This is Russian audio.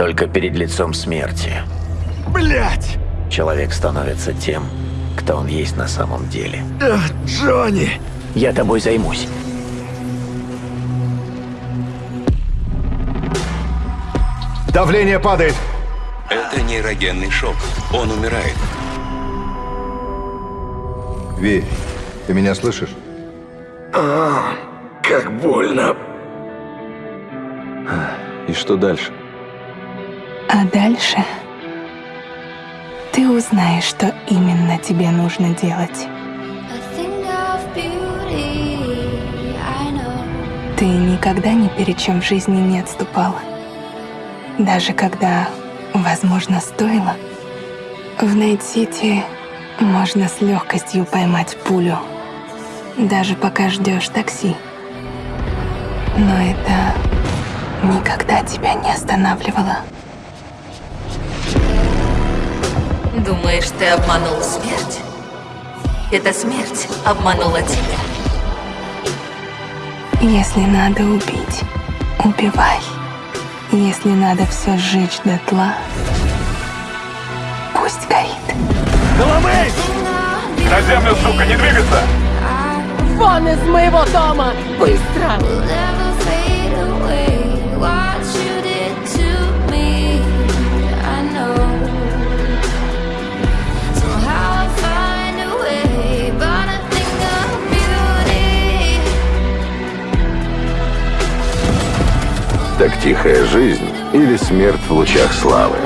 Только перед лицом смерти Блять! человек становится тем, кто он есть на самом деле. Джонни! Я тобой займусь. Давление падает. Это нейрогенный шок. Он умирает. Ви, ты меня слышишь? Как больно. И что дальше? А дальше ты узнаешь, что именно тебе нужно делать. Ты никогда ни перед чем в жизни не отступала. Даже когда, возможно, стоило. В Найт-Сити можно с легкостью поймать пулю, даже пока ждешь такси. Но это никогда тебя не останавливало. Думаешь, ты обманул смерть? Эта смерть обманула тебя. Если надо убить, убивай. Если надо все сжечь дотла, пусть горит. На землю, сука, не двигаться! Вон из моего дома! Быстро! Так тихая жизнь или смерть в лучах славы?